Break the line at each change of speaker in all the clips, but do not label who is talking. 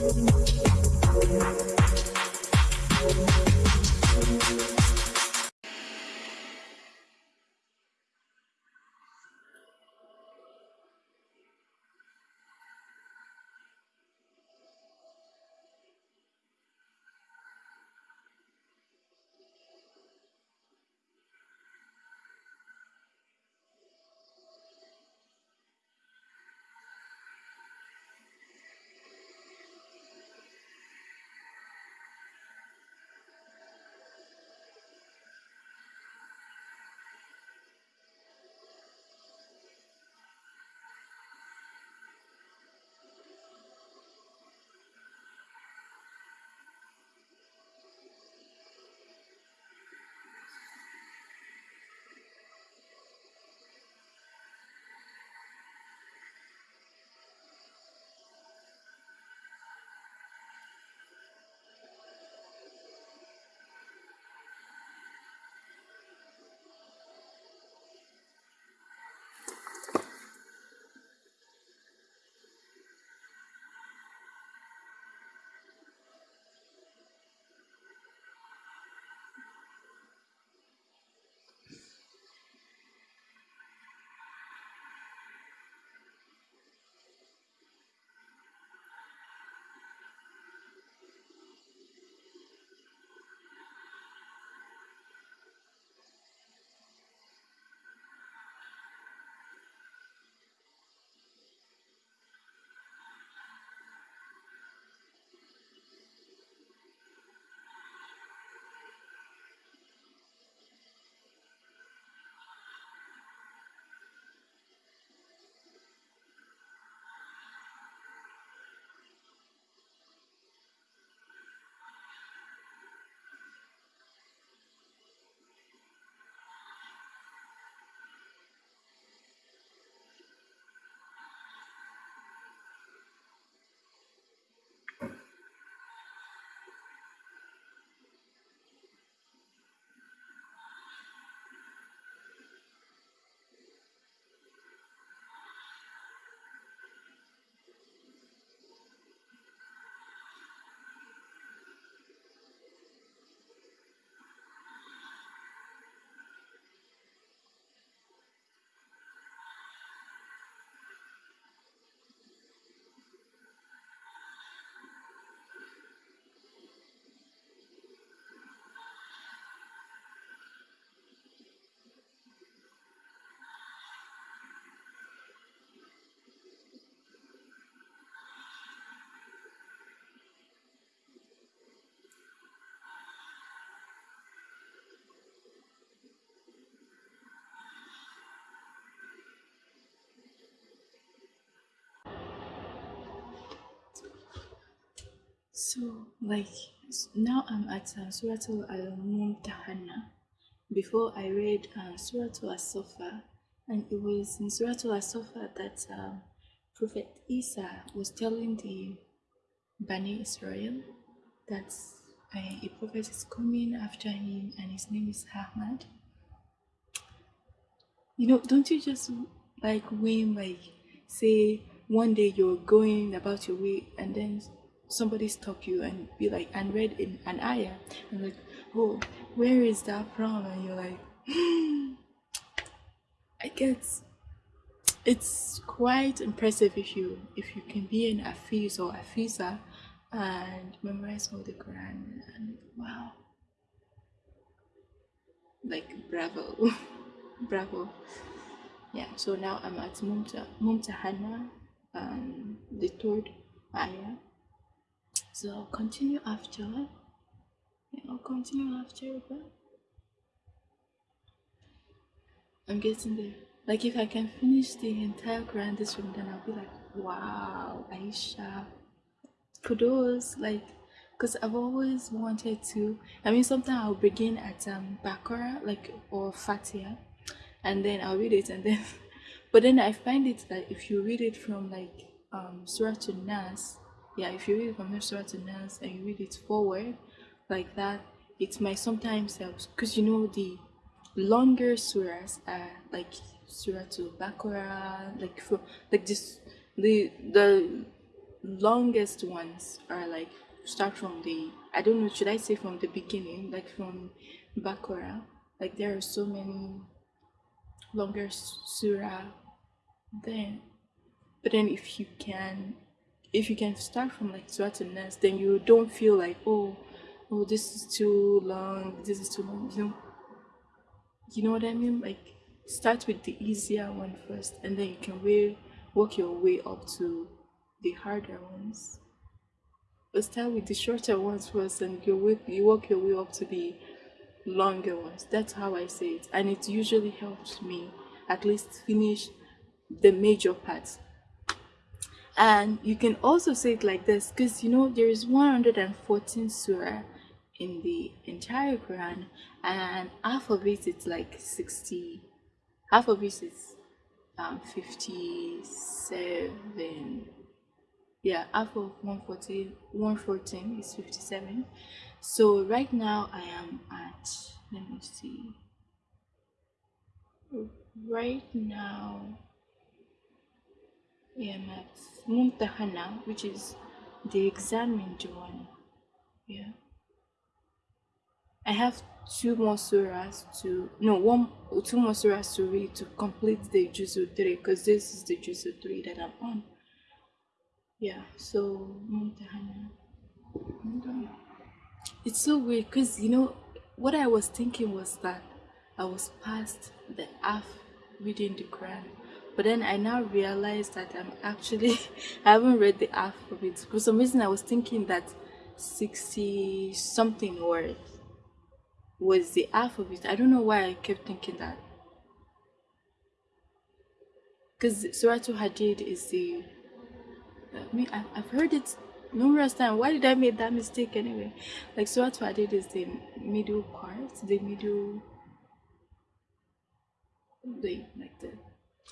Thank you. So, like, now I'm at uh, Suratul Al-Mumtahana. Before I read uh, Suratul As-Safa, and it was in Suratul As-Safa that uh, Prophet Isa was telling the Bani Israel that uh, a prophet is coming after him and his name is Ahmad. You know, don't you just like when like say one day you're going about your way and then somebody stop you and be like and read in an ayah. And like oh where is that from? And you're like i guess it's quite impressive if you if you can be an afiz or afiza and memorize all the quran and wow. Like bravo bravo. Yeah so now i'm at mumta mumtahana um the third ayah so I'll continue after. Yeah, I'll continue after, but I'm getting there. Like if I can finish the entire Quran this room, then I'll be like, wow, Aisha, kudos. Like, cause I've always wanted to. I mean, sometimes I'll begin at um Bakara, like or Fatiha, and then I'll read it, and then, but then I find it that if you read it from like um Surah to Nas, yeah if you read from Nursery to Nas and you read it forward like that it might sometimes help. Because you know the longer surahs are like surah to Baqarah like for like this the the longest ones are like start from the I don't know should I say from the beginning like from Bakora like there are so many longer surah then. But then if you can if you can start from like surah to nas then you don't feel like oh oh this is too long this is too long you know? You know what i mean? Like start with the easier one first and then you can way work your way up to the harder ones. But start with the shorter ones first and you work you work your way up to the longer ones. That's how i say it. And it usually helps me at least finish the major parts and you can also say it like this because you know there is 114 surah in the entire quran and half of it is like 60 half of it is um 57 yeah half of 114 114 is 57 so right now i am at let me see. Right now At Mumtahana which is the exam in Joanna yeah. I have two more surahs to no one two more surahs to read to complete the Juzu 3 because this is the Juzu 3 that I'm on. Yeah so Mumtahana it's so weird because you know what I was thinking was that I was past the half reading the Quran but then I now realized that I'm actually I haven't read the it. For some reason I was thinking that 60 something words was the it. I don't know why I kept thinking that. Because Surah Hadid is the I mean I've heard it numerous times. Why did I make that mistake anyway? Like Surah Hadid is the middle part the middle the like the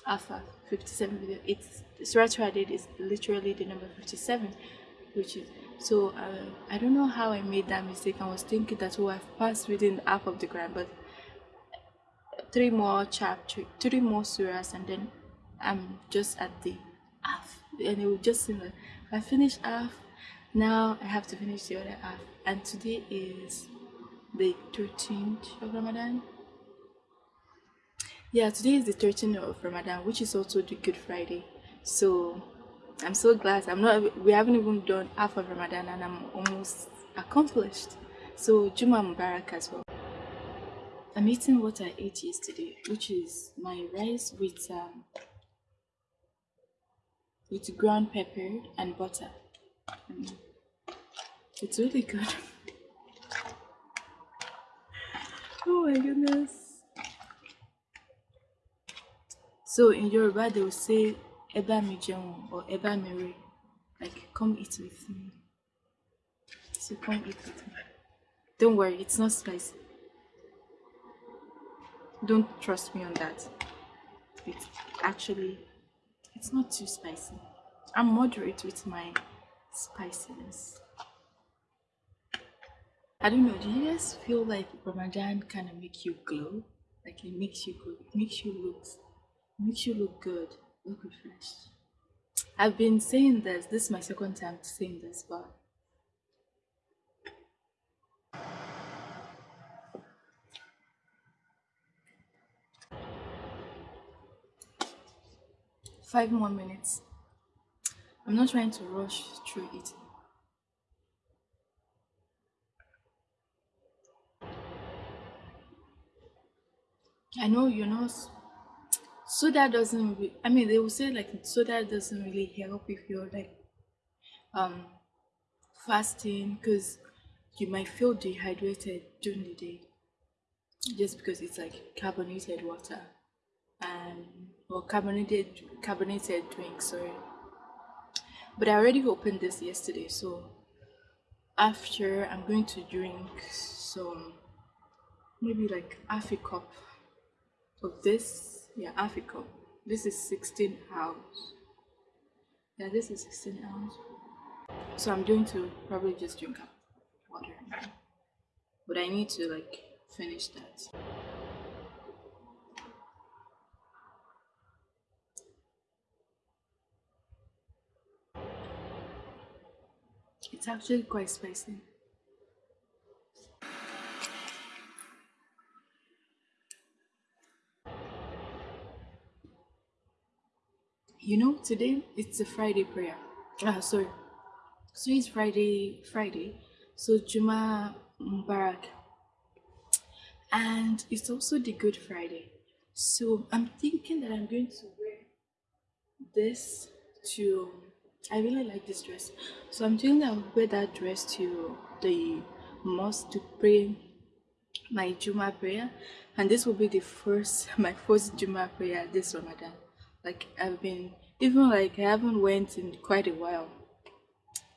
alpha 57 video. It's Surah Hadid is literally the number 57 which is so uh, I don't know how I made that mistake. I was thinking that oh I've passed within half of the Quran but three more chapter three more surahs and then I'm just at the half and it will just seem like I finished half. Now I have to finish the other half. And today is the 13th of Ramadan yeah today is the 13th of ramadan which is also the good friday. So i'm so glad. I'm not we haven't even done half of ramadan and i'm almost accomplished. So juma mubarak as well. I'm eating what i ate yesterday which is my rice with um with ground pepper and butter. Mm. it's really good. Oh my goodness So in Yoruba, they will say Eba mi or Eba mi like come eat with me. So come eat with me. Don't worry, it's not spicy. Don't trust me on that. It's actually, it's not too spicy. I'm moderate with my spiciness. I don't know, do you guys feel like Ramadan kind of make you glow? Like it makes you good, it makes you look makes you look good, look refreshed. I've been saying this, this is my second time saying this, but five more minutes. I'm not trying to rush through it. I know you're not soda doesn't re- i mean they will say like soda doesn't really help if you're like um fasting because you might feel dehydrated during the day just because it's like carbonated water and or carbonated carbonated drink sorry. But i already opened this yesterday so after i'm going to drink some maybe like half a cup of this yeah Africa. This is 16 ounce yeah this is 16 ounce so I'm going to probably just drink up water. But I need to like finish that. It's actually quite spicy. You know, today it's a Friday prayer. Ah, sorry. So it's Friday, Friday. So Juma Mubarak. And it's also the Good Friday. So I'm thinking that I'm going to wear this to I really like this dress. So I'm thinking I'll wear that dress to the mosque to pray my Juma prayer. And this will be the first my first Juma prayer this Ramadan. Like I've been even like I haven't went in quite a while.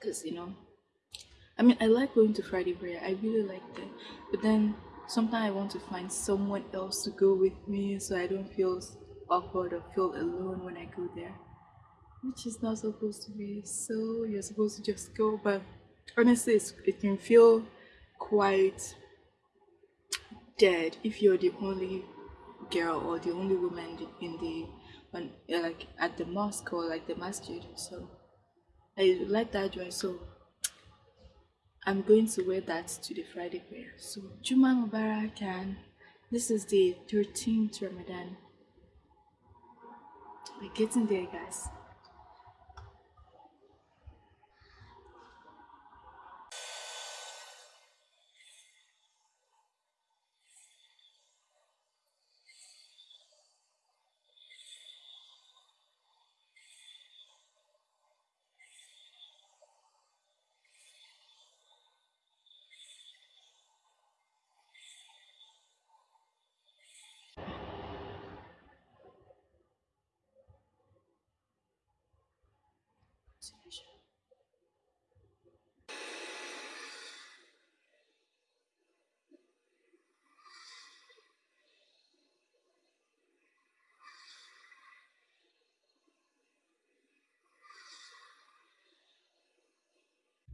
Cause you know I mean I like going to Friday prayer. I really like that. But then sometimes I want to find someone else to go with me so I don't feel awkward or feel alone when I go there which is not supposed to be so you're supposed to just go but honestly it can feel quite dead if you're the only girl or the only woman in the when like at the mosque or like the masjid so i like that dress so i'm going to wear that to the friday prayer. So juma mubarak and this is the 13th ramadan. We're getting there guys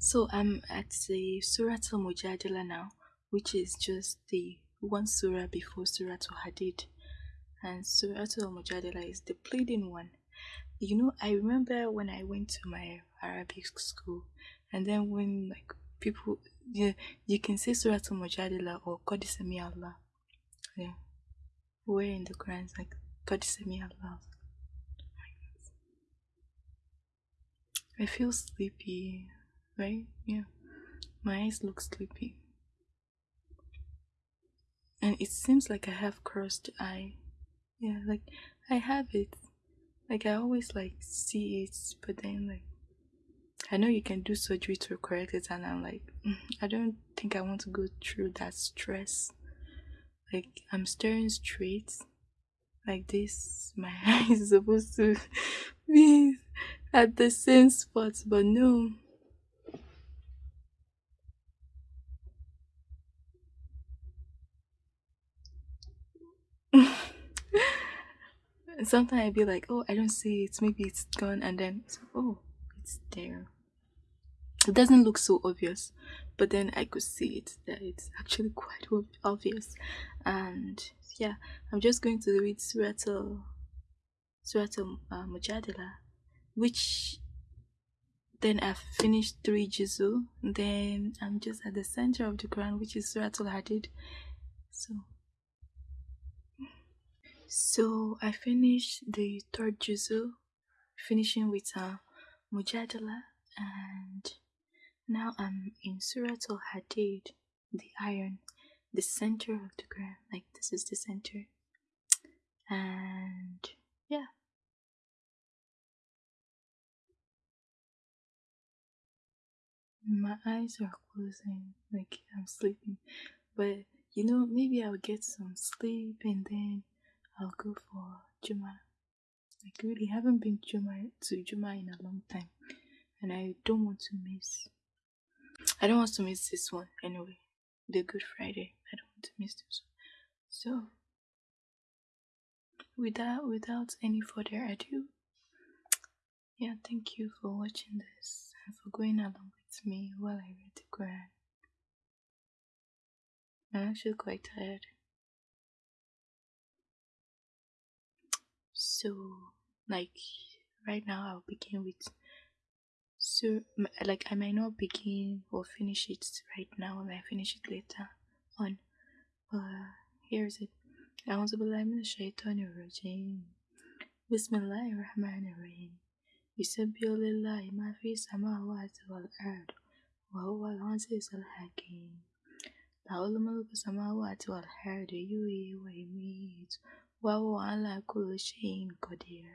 So I'm at the Surah Al Mujadila now, which is just the one surah before Surah Al Hadid. And Surah Al Mujadila is the pleading one. You know, I remember when I went to my Arabic school, and then when like people, yeah, you can say Surah Al Mujadila or Qadisami Allah. Yeah, where in the Quran it's like Qadisami Allah. I feel sleepy right? Yeah. My eyes look sleepy. And it seems like I have crossed eye. Yeah, like I have it. Like I always like see it, but then like I know you can do surgery to correct it, and I'm like, mm, I don't think I want to go through that stress. Like I'm staring straight, like this. My eye is supposed to be at the same spot, but no. Sometimes I'd be like, oh, I don't see it. Maybe it's gone. And then, oh, it's there. It doesn't look so obvious, but then I could see it that it's actually quite obvious. And yeah, I'm just going to read Surah Surah uh, Mujadila, which then I've finished three Juzu. Then I'm just at the center of the Quran, which is Surah Al Hadid. So so I finished the third juzu, finishing with uh, Mujadala, and now I'm in Surah Al Hadid, the iron, the center of the Quran. Like this is the center, and yeah. My eyes are closing, like I'm sleeping, but you know, maybe I'll get some sleep and then I'll go for Juma. Like really haven't been Juma to Juma in a long time. And I don't want to miss I don't want to miss this one anyway. The Good Friday. I don't want to miss this one. So without without any further ado, yeah, thank you for watching this and for going along with me while I read the Quran. I'm actually quite tired. So, like right now, I'll begin with so like I might not begin or finish it right now. I might finish it later on. But here's it. أعوذ بالله من الشيطان الرجيم بسم الله الرحمن الرحيم يسبح لله ما في السماوات والأرض وهو العزيز الحكيم له الملك السماوات والأرض يحيي ويميت Wawala Kulushin Kodir.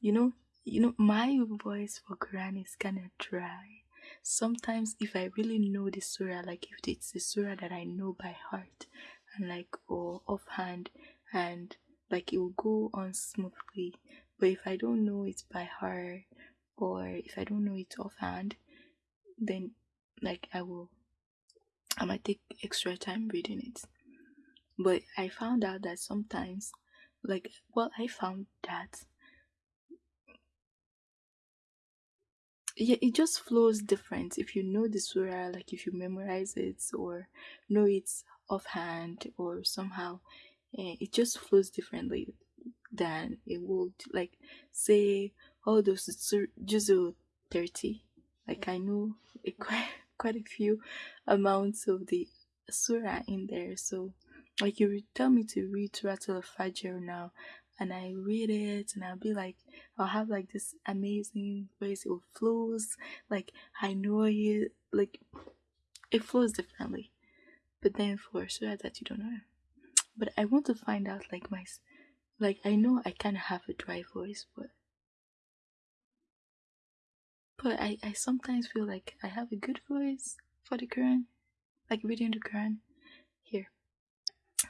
You know, you know, my voice for Quran is kinda dry. Sometimes if I really know the surah, like if it's the surah that I know by heart and like or offhand and like it will go on smoothly. But if I don't know it by heart or if I don't know it offhand, then like I will I might take extra time reading it. But I found out that sometimes, like, well, I found that yeah it just flows different. If you know the surah like if you memorize it or know it offhand or somehow eh, it just flows differently than it would like say all those juzu 30 like i know a, quite quite a few amounts of the surah in there so like you tell me to read Surah Al-Fajr now and I read it and I'll be like I'll have like this amazing voice it flows like I know it like it flows differently. But then for sure that you don't know. But I want to find out like my like I know I kind of have a dry voice but but I, I sometimes feel like I have a good voice for the Quran like reading the Quran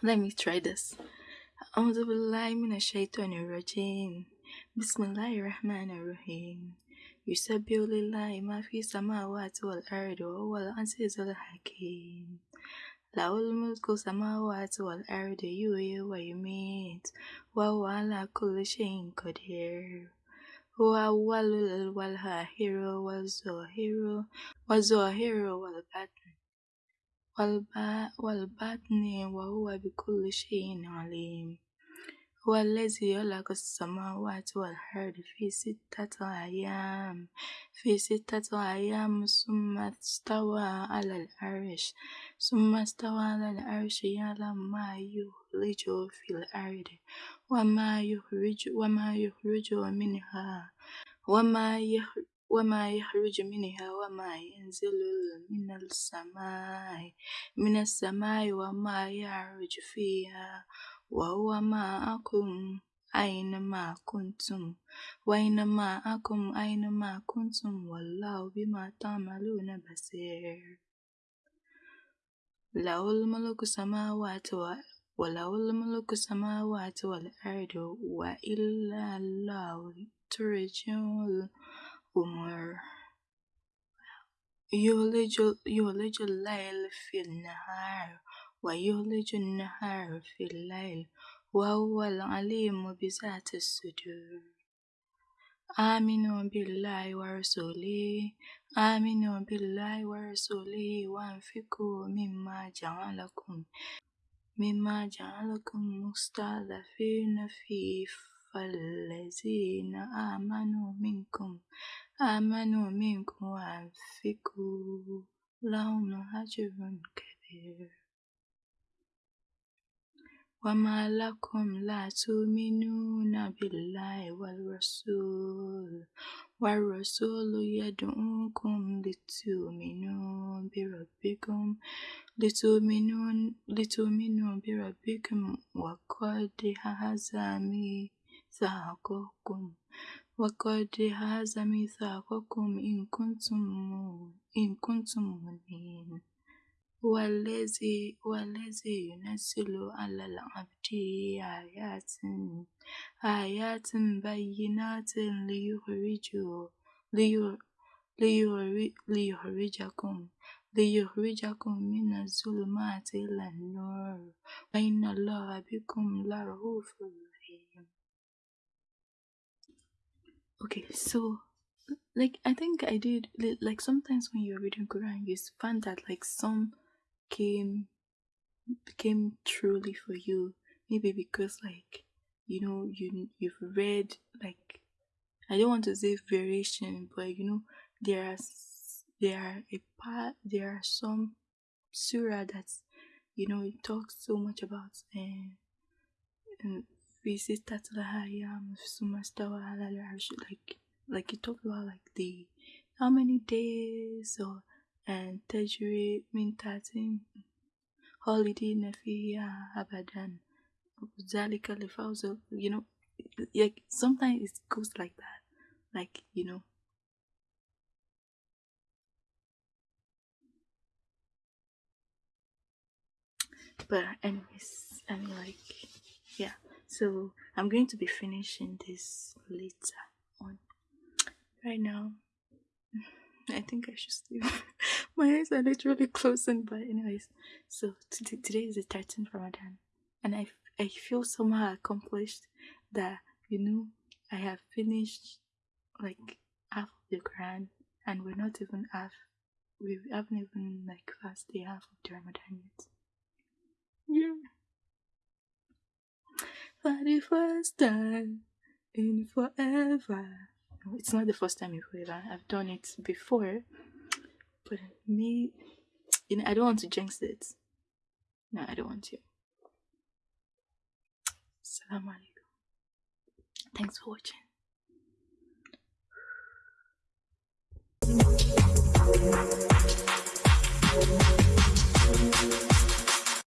let me try this أعوذ بالله من الشيطان الرجيم بسم الله الرحمن الرحيم يسبح لله ما في السماوات والأرض وهو العزيز الحكيم له الملك السماوات والأرض يحيي ويميت وهو على كل شيء قدير هو أول والآخر والظاهر والظاهر والباطن والباطن وهو بكل شيء عليم. هو الذي خلق السماوات والأرض في ستة أيام. في ستة أيام ثم استوى على العرش. ثم استوى على العرش يعلم ما يخرج في الأرض وما يخرج وما يخرج منها. وما يخرج وما يخرج منها وما ينزل من السماء من السماء وما يعرج فيها. وهو معكم أينما كنتم وأينما أكم أينما كنتم. والله بما تعملون بصير. له الملك السماوات وله الملك السماوات والأرض وإلا الله ترجع الأمور يولج يولج الليل في النهار ويولج النهار في الليل وهو العليم بذات الصدور آمنوا بالله ورسوله آمنوا بالله ورسوله وانفقوا مما جعلكم مما جعلكم مستضعفين فيه فالذين آمنوا منكم آمنوا منكم وأنفقوا لهم أجر كبير وما لكم لا تؤمنون بالله والرسول والرسول يدعوكم لتؤمنوا بربكم لتؤمنوا بربكم وقد هذا ميثاقكم وقد هذا ميثاقكم إن كنتم إن كنتم مؤمنين. والذي والذي ينزل على العبد آيات آيات بينات ليخرجوا ليخرجكم ليخرجكم من الظلمات إلى النور. وإن الله بكم لرؤوف رحيم. Okay, so like I think I did like sometimes when you're reading Quran you find that like some came became truly for you. Maybe because like you know you you've read like I don't want to say variation but you know there are there are a part there are some surah that's you know it talks so much about uh, and Um, like like it talks about like the how many days or and tajri mean 13 holiday abadan um, zalika lifawzo you know like sometimes it goes like that like you know. But anyways i mean like yeah so i'm going to be finishing this later on. Right now i think i should sleep. My eyes are literally closing but anyways. So today is the 13th ramadan and i i feel somehow accomplished that you know i have finished like half of the quran and we're not even half we haven't even like fasted half of the ramadan yet. Yeah. For the first time in forever. No, it's not the first time in forever. I've done it before. But me, you know, I don't want to jinx it. No, I don't want to. Salam alaikum. Thanks for watching.